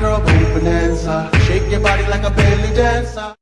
girl, baby, bonanza. Shake your body like a belly dancer.